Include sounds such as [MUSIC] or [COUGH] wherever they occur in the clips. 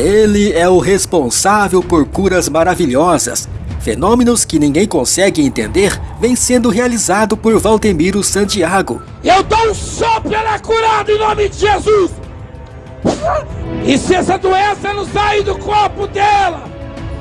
Ele é o responsável por curas maravilhosas. Fenômenos que ninguém consegue entender vêm sendo realizado por Valdemiro Santiago. Eu dou um sopro, ela é curada em nome de Jesus! E se essa doença não sair do corpo dela,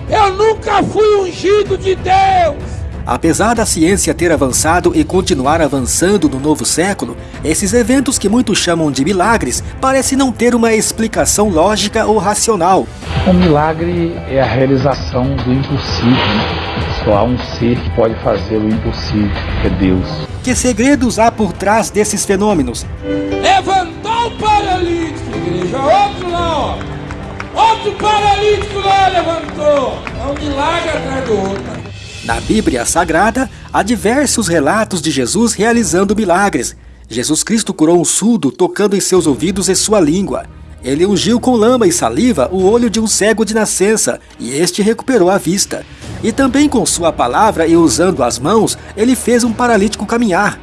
eu nunca fui ungido de Deus! Apesar da ciência ter avançado e continuar avançando no novo século, esses eventos que muitos chamam de milagres parecem não ter uma explicação lógica ou racional. Um milagre é a realização do impossível. Né? Só há um ser que pode fazer o impossível, que é Deus. Que segredos há por trás desses fenômenos? Levantou o paralítico, igreja, outro lá, ó. Outro paralítico lá levantou. É um milagre atrás do outro. Na Bíblia Sagrada, há diversos relatos de Jesus realizando milagres. Jesus Cristo curou um surdo tocando em seus ouvidos e sua língua. Ele ungiu com lama e saliva o olho de um cego de nascença, e este recuperou a vista. E também com sua palavra e usando as mãos, ele fez um paralítico caminhar.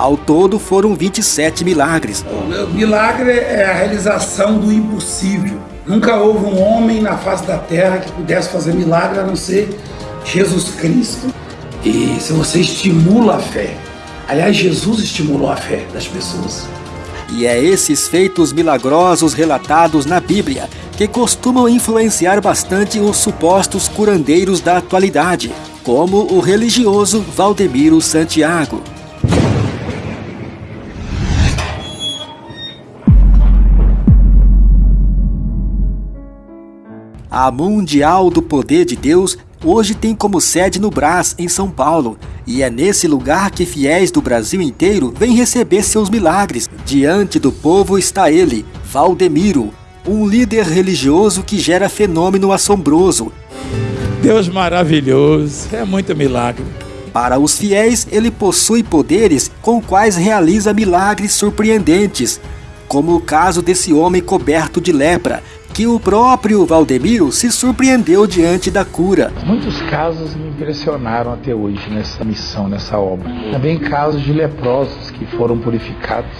Ao todo foram 27 milagres. O milagre é a realização do impossível. Nunca houve um homem na face da terra que pudesse fazer milagre a não ser Jesus Cristo. E se você estimula a fé, aliás, Jesus estimulou a fé das pessoas. E é esses feitos milagrosos relatados na Bíblia que costumam influenciar bastante os supostos curandeiros da atualidade, como o religioso Valdemiro Santiago. A Mundial do Poder de Deus hoje tem como sede no Brás, em São Paulo, e é nesse lugar que fiéis do Brasil inteiro vêm receber seus milagres. Diante do povo está ele, Valdemiro, um líder religioso que gera fenômeno assombroso. Deus maravilhoso, é muito milagre. Para os fiéis, ele possui poderes com quais realiza milagres surpreendentes, como o caso desse homem coberto de lepra, que o próprio Valdemiro se surpreendeu diante da cura. Muitos casos me impressionaram até hoje nessa missão, nessa obra. Também casos de leprosos que foram purificados.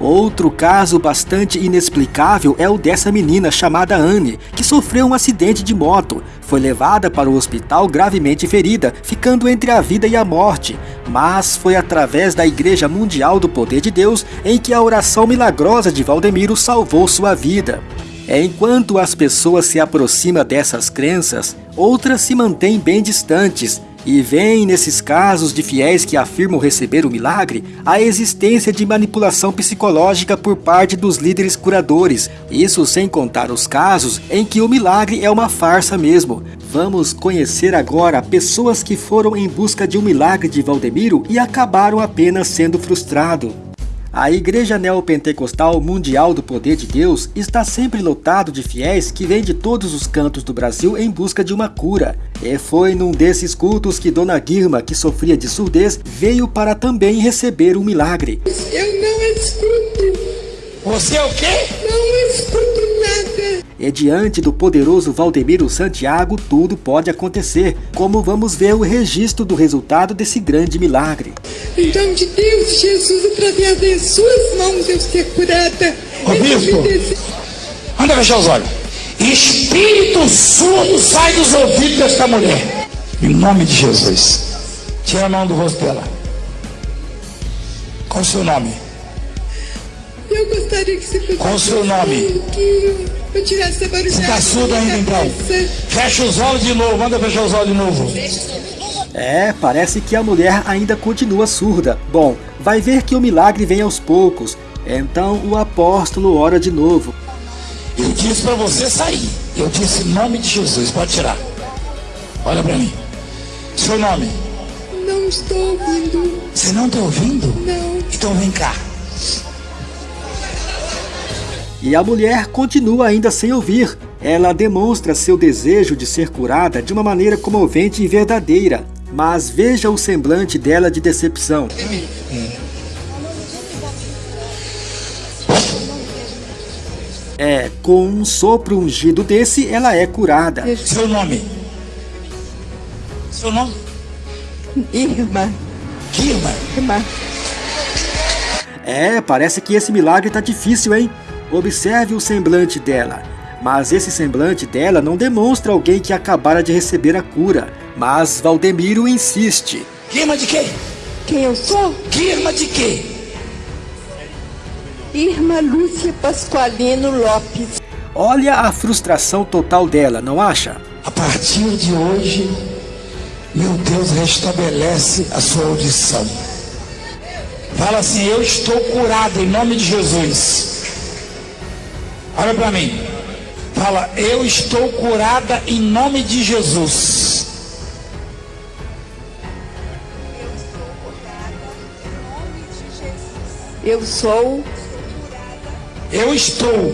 Outro caso bastante inexplicável é o dessa menina chamada Anne, que sofreu um acidente de moto. Foi levada para o hospital gravemente ferida, ficando entre a vida e a morte. Mas foi através da Igreja Mundial do Poder de Deus em que a oração milagrosa de Valdemiro salvou sua vida. Enquanto as pessoas se aproximam dessas crenças, outras se mantêm bem distantes e veem nesses casos de fiéis que afirmam receber o milagre a existência de manipulação psicológica por parte dos líderes curadores. Isso sem contar os casos em que o milagre é uma farsa mesmo. Vamos conhecer agora pessoas que foram em busca de um milagre de Valdemiro e acabaram apenas sendo frustrados. A Igreja Neopentecostal Mundial do Poder de Deus está sempre lotado de fiéis que vêm de todos os cantos do Brasil em busca de uma cura. E foi num desses cultos que Dona Guirma, que sofria de surdez, veio para também receber um milagre. Eu não escuto. Você é o quê? Não escuto nada. E diante do poderoso Valdemiro Santiago, tudo pode acontecer, como vamos ver o registro do resultado desse grande milagre. Em nome de Deus, Jesus, através de suas mãos eu ser curada. Ô, bispo, anda fechar os olhos. Espírito surdo sai dos ouvidos desta mulher. Em nome de Jesus. Tira a mão do rosto dela. Qual o seu nome? Eu gostaria que você Qual o seu nome? Que eu tirasse essa barulhada. Você está surdo ainda então? Fecha os olhos de novo. Manda fechar os olhos de novo. É, parece que a mulher ainda continua surda. Bom, vai ver que o milagre vem aos poucos. Então o apóstolo ora de novo. Eu disse para você sair. Eu disse em nome de Jesus. Pode tirar. Olha para mim. Seu nome? Não estou ouvindo. Você não está ouvindo? Não. Então vem cá. E a mulher continua ainda sem ouvir. Ela demonstra seu desejo de ser curada de uma maneira comovente e verdadeira. Mas veja o semblante dela de decepção. É, com um sopro ungido desse, ela é curada. Seu nome? Seu nome? Irmã. Que irmã? Irmã. É, parece que esse milagre tá difícil, hein? Observe o semblante dela. Mas esse semblante dela não demonstra alguém que acabara de receber a cura. Mas Valdemiro insiste. Irmã de quê? Quem eu sou? Que irmã de quê? Irmã Lúcia Pasqualino Lopes. Olha a frustração total dela, não acha? A partir de hoje, meu Deus restabelece a sua audição. Fala assim: Eu estou curado em nome de Jesus. Olha para mim. Fala: Eu estou curada em nome de Jesus. Eu sou, Eu estou.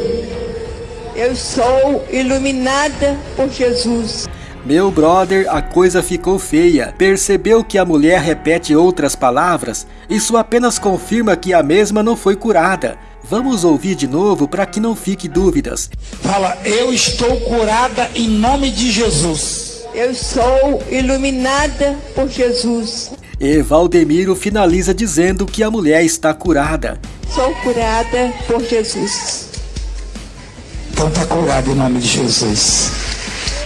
eu sou iluminada por Jesus. Meu brother, a coisa ficou feia. Percebeu que a mulher repete outras palavras? Isso apenas confirma que a mesma não foi curada. Vamos ouvir de novo para que não fique dúvidas. Fala: Eu estou curada em nome de Jesus. Eu sou iluminada por Jesus. E Valdemiro finaliza dizendo que a mulher está curada. Sou curada por Jesus. Então tá curado em nome de Jesus.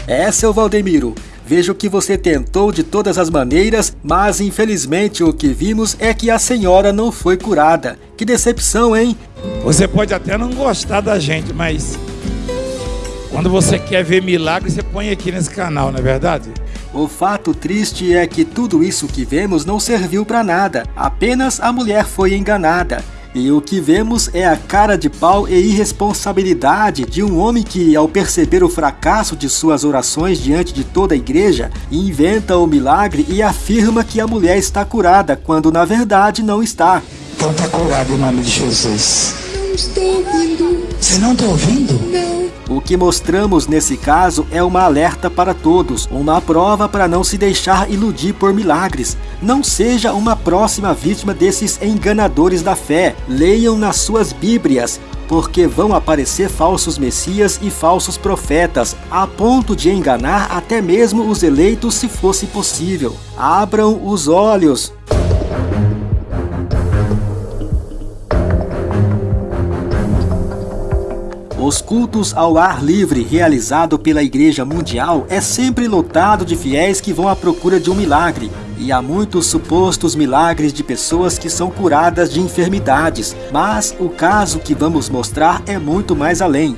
É, seu Valdemiro. Vejo que você tentou de todas as maneiras, mas infelizmente o que vimos é que a senhora não foi curada. Que decepção, hein? Você pode até não gostar da gente, mas quando você quer ver milagre, você põe aqui nesse canal, não é verdade? O fato triste é que tudo isso que vemos não serviu para nada, apenas a mulher foi enganada. E o que vemos é a cara de pau e irresponsabilidade de um homem que, ao perceber o fracasso de suas orações diante de toda a igreja, inventa o milagre e afirma que a mulher está curada, quando na verdade não está. Então tá curado em nome de Jesus. Não estou ouvindo. Você não tá ouvindo? Não. O que mostramos nesse caso é uma alerta para todos, uma prova para não se deixar iludir por milagres. Não seja uma próxima vítima desses enganadores da fé. Leiam nas suas Bíblias, porque vão aparecer falsos messias e falsos profetas, a ponto de enganar até mesmo os eleitos se fosse possível. Abram os olhos. Os cultos ao ar livre realizado pela Igreja Mundial é sempre lotado de fiéis que vão à procura de um milagre. E há muitos supostos milagres de pessoas que são curadas de enfermidades, mas o caso que vamos mostrar é muito mais além.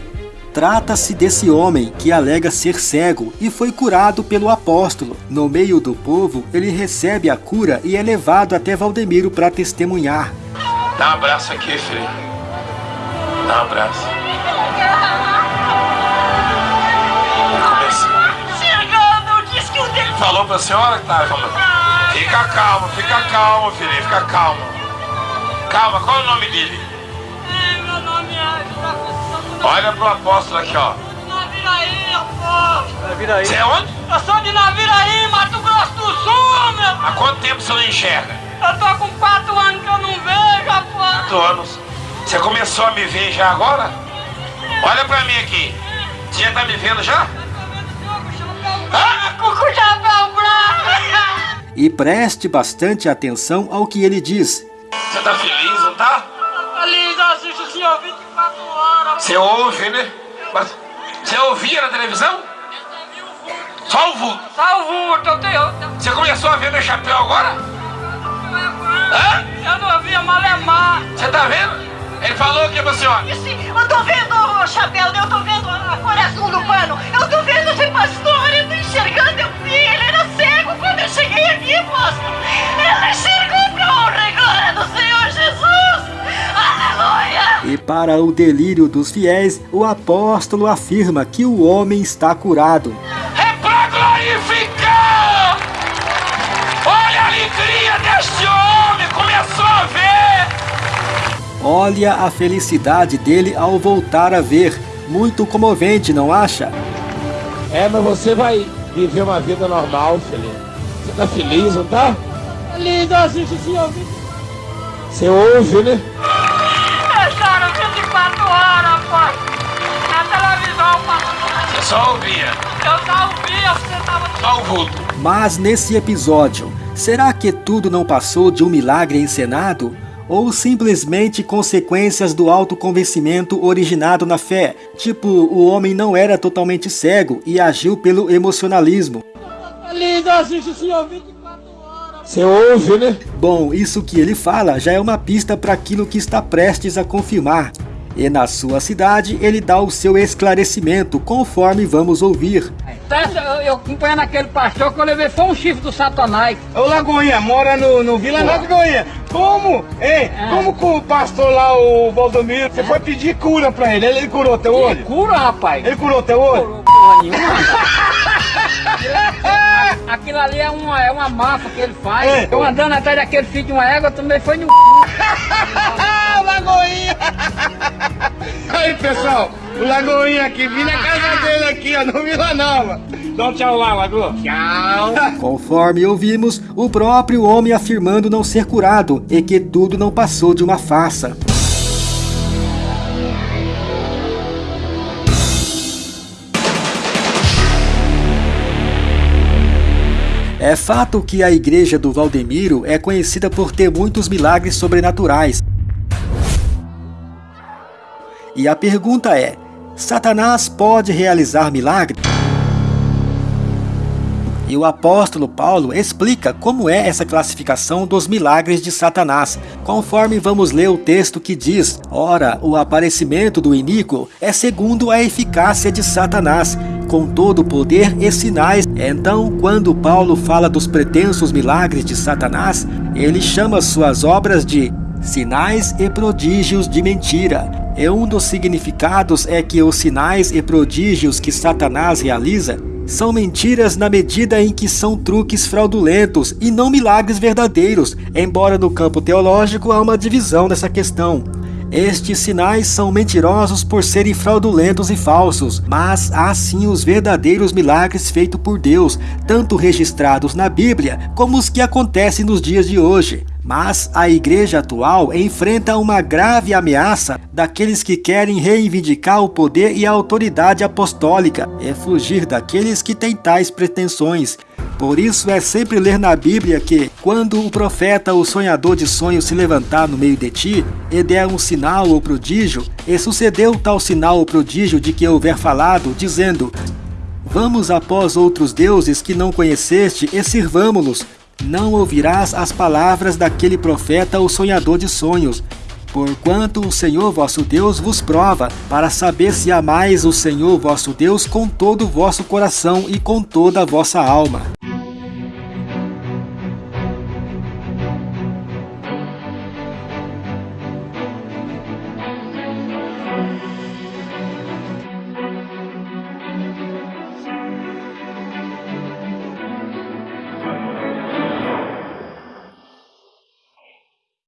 Trata-se desse homem que alega ser cego e foi curado pelo apóstolo. No meio do povo, ele recebe a cura e é levado até Valdemiro para testemunhar. Dá um abraço aqui, filho. Dá um abraço. Falou pra senhora que tá falando. Fica calmo, fica calmo, filho, fica calmo. Calma, qual é o nome dele? É, meu nome é Olha pro apóstolo aqui, ó. Naviraí, aposto. Você é onde? Eu sou de Naviraí, Mato Grosso do Sul, meu. Há quanto tempo você não enxerga? Eu tô com quatro anos que eu não vejo, aposto. Quatro anos. Você começou a me ver já agora? Olha pra mim aqui. Você já tá me vendo já? E preste bastante atenção ao que ele diz. Você tá feliz, não tá? Feliz, eu assisto o senhor 24 horas. Você ouve, né? Mas você ouvia na televisão? Só o vulto. Salvo, eu tenho. Você começou a ver meu chapéu agora? Hã? Eu não via malemar. Você tá vendo? Ele falou o que pra senhora? Esse- Eu tô vendo o chapéu, eu tô vendo para o delírio dos fiéis, o apóstolo afirma que o homem está curado. É pra glorificar! Olha a alegria deste homem! Começou a ver! Olha a felicidade dele ao voltar a ver. Muito comovente, não acha? É, mas você vai viver uma vida normal, filho. Você tá feliz, não tá? Feliz, eu assisto o senhor Você ouve, né? 24 horas, pô. Na televisão. Você só ouvia. Eu só ouvia, você tava... Só o vulto. Mas nesse episódio, será que tudo não passou de um milagre encenado? ou simplesmente consequências do autoconvencimento originado na fé, tipo o homem não era totalmente cego e agiu pelo emocionalismo. Você ouve, né? Bom, isso que ele fala já é uma pista para aquilo que está prestes a confirmar. E na sua cidade ele dá o seu esclarecimento, conforme vamos ouvir. Eu, eu acompanhando aquele pastor que eu levei foi um chifre do Satanás. Ô Lagoinha, mora no, no Vila Nova Lagoinha. Como? Ei, É. como que o pastor lá, o Valdomiro, você foi pedir cura pra ele? Ele, ele curou teu olho? cura, rapaz. Ele curou teu olho? Curou porra nenhuma. [LAUGHS] Aquilo ali é uma, é uma máfia que ele faz. É. Eu andando atrás daquele filho de uma égua também foi no c... [LAUGHS] Lagoinha! Aí, pessoal, o Lagoinha aqui, vim na casa dele aqui, ó, no Vila Nova. Dá um tchau lá, Lagoa. Tchau. Conforme ouvimos, o próprio homem afirmando não ser curado e que tudo não passou de uma farsa. É fato que a igreja do Valdemiro é conhecida por ter muitos milagres sobrenaturais. E a pergunta é: Satanás pode realizar milagres? E o apóstolo Paulo explica como é essa classificação dos milagres de Satanás, conforme vamos ler o texto que diz: Ora, o aparecimento do iníquo é segundo a eficácia de Satanás, com todo o poder e sinais. Então, quando Paulo fala dos pretensos milagres de Satanás, ele chama suas obras de sinais e prodígios de mentira. E um dos significados é que os sinais e prodígios que Satanás realiza são mentiras na medida em que são truques fraudulentos e não milagres verdadeiros, embora no campo teológico há uma divisão nessa questão. Estes sinais são mentirosos por serem fraudulentos e falsos, mas há sim os verdadeiros milagres feitos por Deus, tanto registrados na Bíblia como os que acontecem nos dias de hoje. Mas a igreja atual enfrenta uma grave ameaça daqueles que querem reivindicar o poder e a autoridade apostólica e fugir daqueles que têm tais pretensões. Por isso é sempre ler na Bíblia que, quando o profeta ou sonhador de sonhos se levantar no meio de ti e der um sinal ou prodígio, e sucedeu tal sinal ou prodígio de que houver falado, dizendo: Vamos após outros deuses que não conheceste e sirvamo-los. Não ouvirás as palavras daquele profeta ou sonhador de sonhos. Porquanto o Senhor vosso Deus vos prova, para saber se amais o Senhor vosso Deus com todo o vosso coração e com toda a vossa alma.